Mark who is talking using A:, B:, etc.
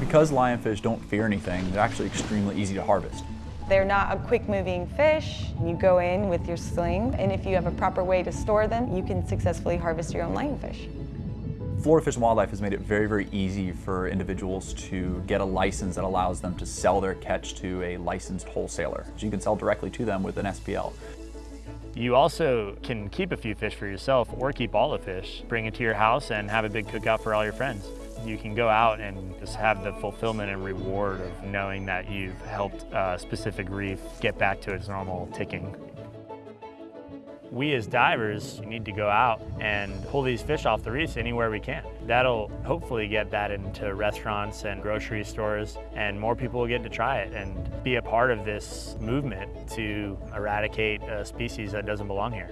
A: Because lionfish don't fear anything, they're actually extremely easy to harvest.
B: They're not a quick moving fish. You go in with your sling, and if you have a proper way to store them, you can successfully harvest your own lionfish.
A: Florida Fish and Wildlife has made it very, very easy for individuals to get a license that allows them to sell their catch to a licensed wholesaler. So you can sell directly to them with an SPL.
C: You also can keep a few fish for yourself or keep all the fish, bring it to your house and have a big cookout for all your friends. You can go out and just have the fulfillment and reward of knowing that you've helped a specific reef get back to its normal ticking. We as divers need to go out and pull these fish off the reefs anywhere we can. That'll hopefully get that into restaurants and grocery stores and more people will get to try it and be a part of this movement to eradicate a species that doesn't belong here.